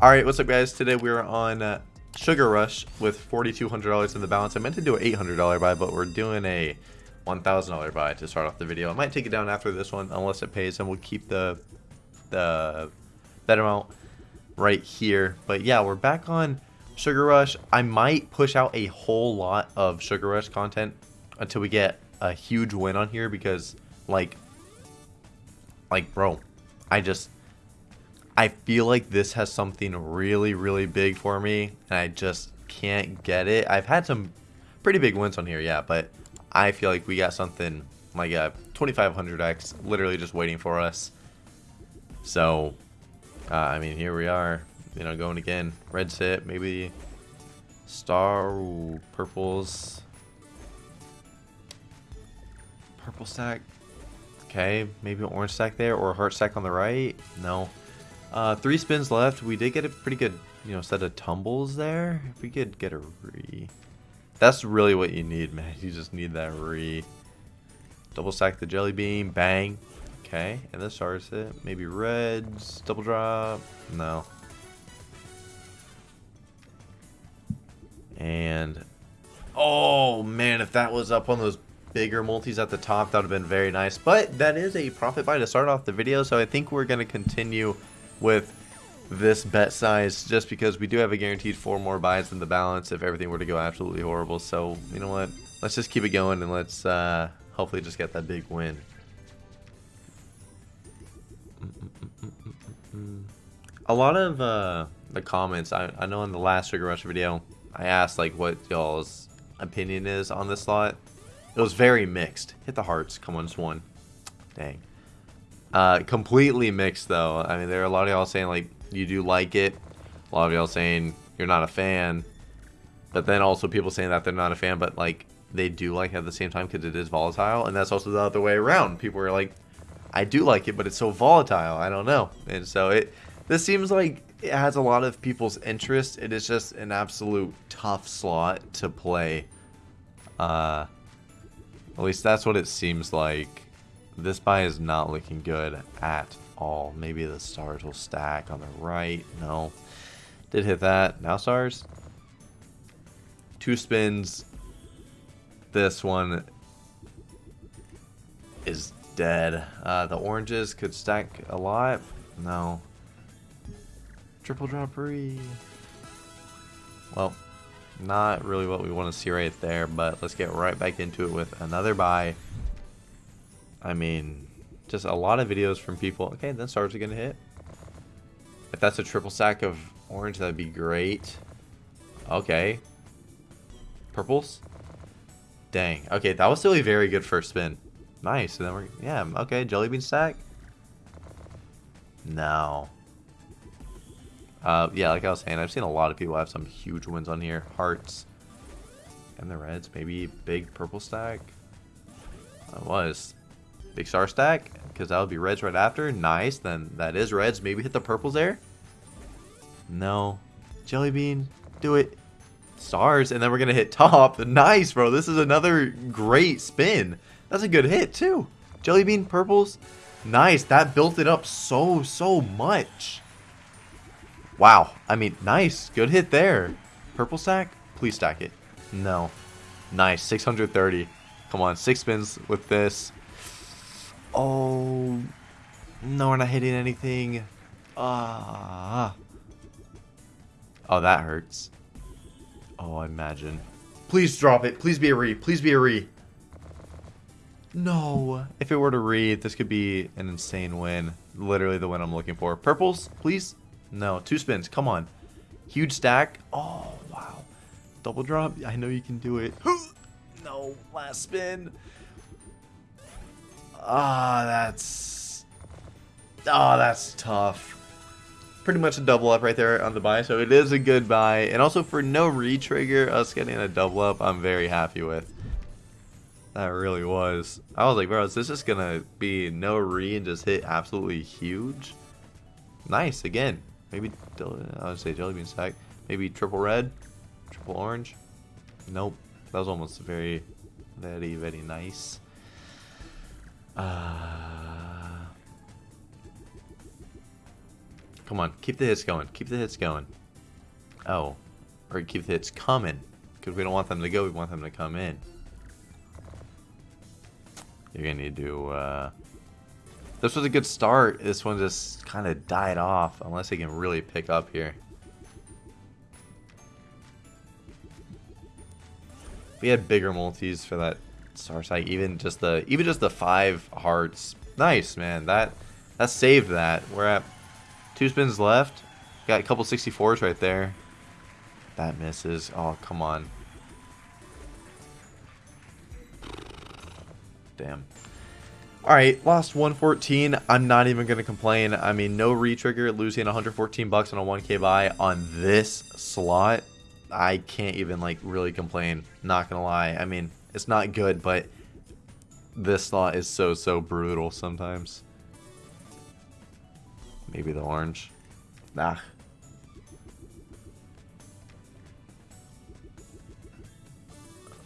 Alright, what's up guys? Today we're on uh, Sugar Rush with $4,200 in the balance. I meant to do an $800 buy, but we're doing a $1,000 buy to start off the video. I might take it down after this one, unless it pays, and we'll keep the, the bet amount right here. But yeah, we're back on Sugar Rush. I might push out a whole lot of Sugar Rush content until we get a huge win on here because, like, like, bro, I just I feel like this has something really, really big for me, and I just can't get it. I've had some pretty big wins on here, yeah, but I feel like we got something like a 2500x literally just waiting for us. So, uh, I mean, here we are, you know, going again. Red sit, maybe star, ooh, purples. Purple stack. Okay, maybe an orange stack there, or a heart stack on the right. No. Uh, three spins left. We did get a pretty good, you know, set of tumbles there. If we could get a re. That's really what you need, man. You just need that re. Double stack the jelly bean. Bang. Okay. And this starts it. Maybe reds. Double drop. No. And. Oh, man. If that was up on those bigger multis at the top, that would have been very nice. But that is a profit buy to start off the video. So I think we're going to continue with this bet size just because we do have a guaranteed four more buys in the balance if everything were to go absolutely horrible. So, you know what? Let's just keep it going and let's uh, hopefully just get that big win. A lot of uh, the comments, I, I know in the last Sugar Rush video, I asked like what y'all's opinion is on this slot. It was very mixed. Hit the hearts. Come on, Swan. Dang. Uh, completely mixed though. I mean, there are a lot of y'all saying like you do like it. A lot of y'all saying you're not a fan. But then also people saying that they're not a fan, but like they do like at the same time because it is volatile. And that's also the other way around. People are like, I do like it, but it's so volatile. I don't know. And so it, this seems like it has a lot of people's interest. It is just an absolute tough slot to play. Uh, at least that's what it seems like. This buy is not looking good at all. Maybe the stars will stack on the right. No. Did hit that. Now stars. Two spins. This one is dead. Uh, the oranges could stack a lot. No. Triple droppery. Well, not really what we want to see right there, but let's get right back into it with another buy. I mean, just a lot of videos from people. Okay, then stars are going to hit. If that's a triple stack of orange, that'd be great. Okay. Purples? Dang. Okay, that was still a very good first spin. Nice. And then we're, yeah, okay, jelly bean stack. No. Uh, yeah, like I was saying, I've seen a lot of people have some huge wins on here. Hearts. And the reds, maybe big purple stack. That was. Big star stack, because that would be reds right after. Nice, then that is reds. Maybe hit the purples there. No. Jelly bean, do it. Stars, and then we're going to hit top. Nice, bro. This is another great spin. That's a good hit, too. Jelly bean, purples. Nice. That built it up so, so much. Wow. I mean, nice. Good hit there. Purple stack? Please stack it. No. Nice. 630. Come on. Six spins with this. Oh. No, we're not hitting anything. Ah. Oh, that hurts. Oh, I imagine. Please drop it. Please be a re. Please be a re. No. If it were to re, this could be an insane win. Literally the win I'm looking for. Purples, please? No. Two spins. Come on. Huge stack. Oh, wow. Double drop. I know you can do it. no. Last spin. Ah, oh, that's... Oh, that's tough. Pretty much a double up right there on the buy, so it is a good buy. And also for no re-trigger, us getting a double up, I'm very happy with. That really was. I was like, bro, is this just gonna be no re and just hit absolutely huge? Nice, again. Maybe, I would say jelly bean stack. Maybe triple red, triple orange. Nope. That was almost very, very, very nice. Uh, Come on, keep the hits going. Keep the hits going. Oh. Or keep the hits coming. Because we don't want them to go, we want them to come in. You're going to need to... Uh... This was a good start. This one just kind of died off. Unless they can really pick up here. We had bigger multis for that star site. Even just the even just the five hearts. Nice, man. That that saved that. We're at two spins left. Got a couple 64s right there. That misses. Oh, come on. Damn. Alright, lost 114. I'm not even going to complain. I mean, no retrigger, losing 114 bucks on a 1k buy on this slot. I can't even, like, really complain. Not going to lie. I mean, it's not good, but this slot is so, so brutal sometimes. Maybe the orange. Nah.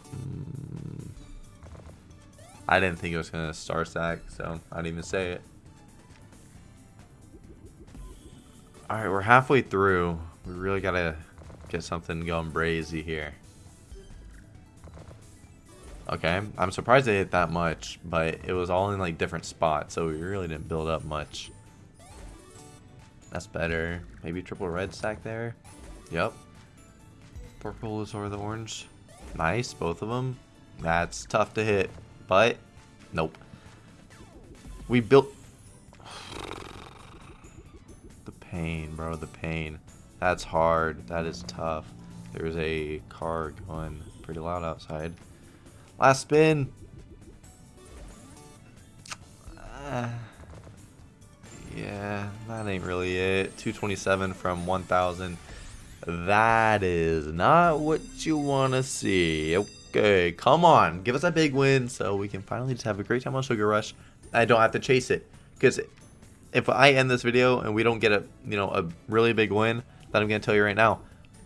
Hmm. I didn't think it was going to star stack, so I didn't even say it. Alright, we're halfway through. We really got to get something going brazy here. Okay, I'm surprised they hit that much, but it was all in like different spots, so we really didn't build up much. That's better. Maybe triple red stack there. Yep. Purple is over the orange. Nice, both of them. That's tough to hit, but nope. We built... The pain, bro, the pain. That's hard. That is tough. There's a car going pretty loud outside. Last spin. Uh, yeah, that ain't really it. 227 from 1,000. That is not what you want to see. Okay, come on. Give us a big win so we can finally just have a great time on Sugar Rush. I don't have to chase it. Because if I end this video and we don't get a, you know, a really big win, then I'm going to tell you right now,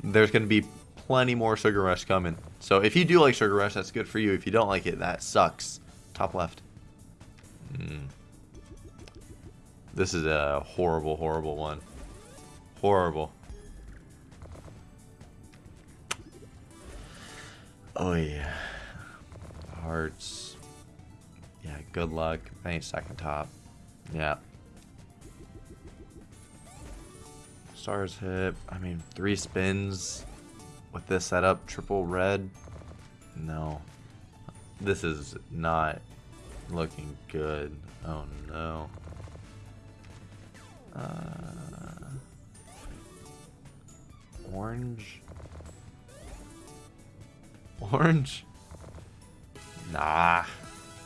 there's going to be plenty more Sugar Rush coming. So if you do like Sugar Rush, that's good for you. If you don't like it, that sucks. Top left. Mm. This is a horrible, horrible one. Horrible. Oh yeah. Hearts. Yeah, good luck. I ain't second top. Yeah. Stars hit. I mean, three spins with this setup. Triple red. No. This is not looking good. Oh no. Uh, orange. Orange? Nah.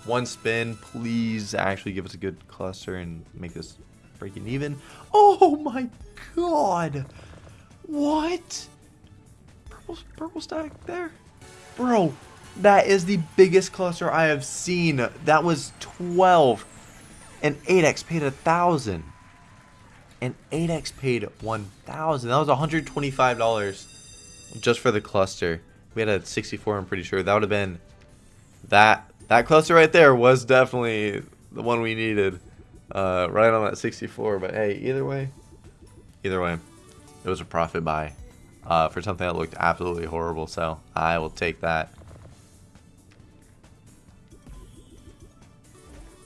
One spin, please actually give us a good cluster and make this breaking even. Oh my god! What? Purple, purple stack there? Bro, that is the biggest cluster I have seen. That was 12. And 8x paid a thousand. And 8x paid 1,000. That was $125 just for the cluster. We had a 64, I'm pretty sure. That would have been... That that cluster right there was definitely the one we needed. Uh, right on that 64. But hey, either way, either way, it was a profit buy uh, for something that looked absolutely horrible. So I will take that.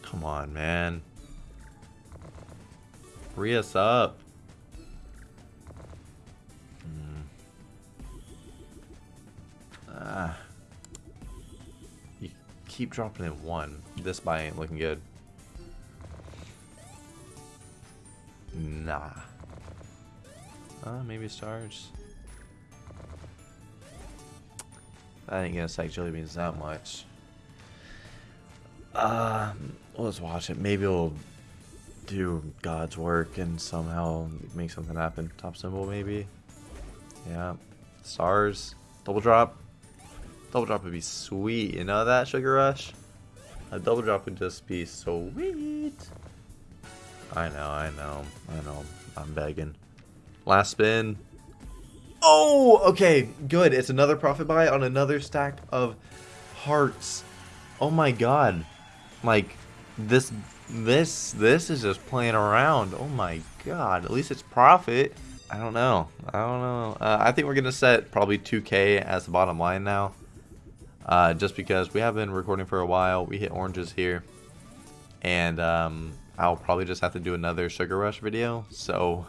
Come on, man. Free us up. Hmm. Ah. You keep dropping in one. This buy ain't looking good. Nah. Uh, maybe stars. I ain't gonna psych jelly beans that much. Uh, let's watch it. Maybe we'll do God's work and somehow make something happen. Top symbol, maybe. Yeah. Stars. Double drop. Double drop would be sweet. You know that, Sugar Rush? A double drop would just be so sweet. I know, I know, I know. I'm begging. Last spin. Oh, okay, good. It's another profit buy on another stack of hearts. Oh my god. Like, this This this is just playing around. Oh my god. At least it's profit. I don't know. I don't know. Uh, I think we're going to set probably 2k as the bottom line now. Uh, just because we have been recording for a while. We hit oranges here. And um, I'll probably just have to do another Sugar Rush video. So,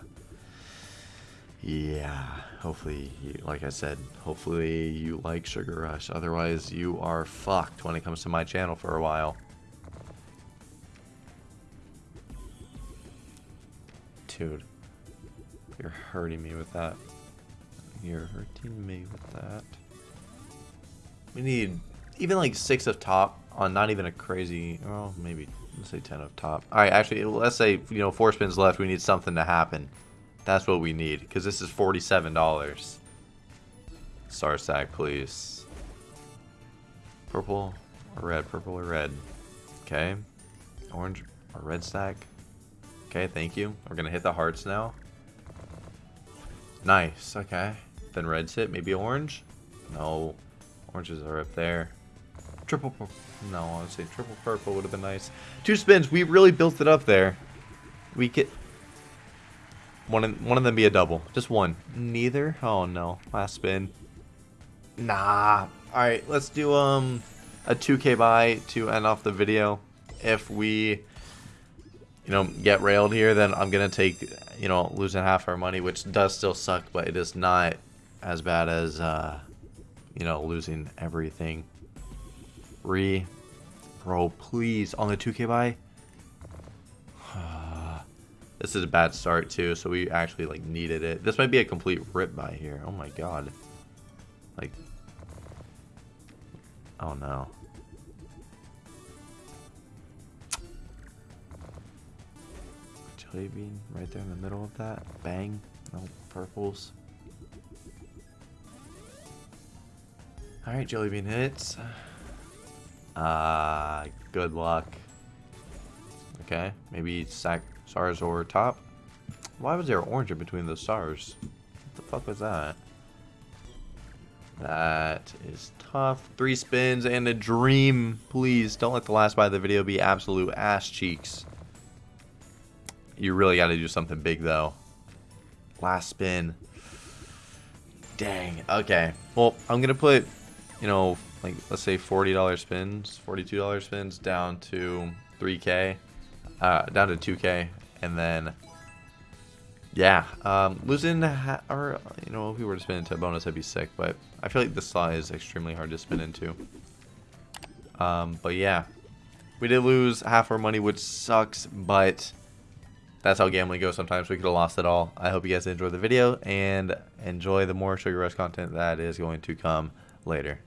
yeah. Hopefully, like I said, hopefully you like Sugar Rush. Otherwise, you are fucked when it comes to my channel for a while. Dude. You're hurting me with that. You're hurting me with that. We need even like six of top on not even a crazy, oh, maybe, let's say 10 of top. All right, actually, let's say, you know, four spins left. We need something to happen. That's what we need because this is $47. Star stack, please. Purple or red? Purple or red? Okay. Orange or red stack? Okay, thank you. We're going to hit the hearts now. Nice, okay. Then red's hit, maybe orange? No. Oranges are up there. Triple purple. No, I would say triple purple would have been nice. Two spins, we really built it up there. We get one of, one of them be a double. Just one. Neither? Oh no. Last spin. Nah. Alright, let's do um a 2k buy to end off the video. If we you know, get railed here, then I'm going to take, you know, losing half our money, which does still suck, but it is not as bad as, uh, you know, losing everything. Re. Bro, please, on the 2k buy. This is a bad start, too, so we actually, like, needed it. This might be a complete rip buy here. Oh, my God. Like, oh, no. Jelly bean right there in the middle of that. Bang. No purples. Alright, jelly bean hits. Ah, uh, good luck. Okay, maybe sack stars or top. Why was there orange in between those stars? What the fuck was that? That is tough. Three spins and a dream. Please don't let the last buy of the video be absolute ass cheeks. You really got to do something big, though. Last spin. Dang. Okay. Well, I'm going to put, you know, like, let's say $40 spins, $42 spins down to 3K, uh, down to 2K. And then, yeah, um, losing, or, you know, if we were to spin into a bonus, I'd be sick. But I feel like this slot is extremely hard to spin into. Um, but yeah, we did lose half our money, which sucks, but that's how gambling goes sometimes. We could have lost it all. I hope you guys enjoyed the video and enjoy the more Sugar Rush content that is going to come later.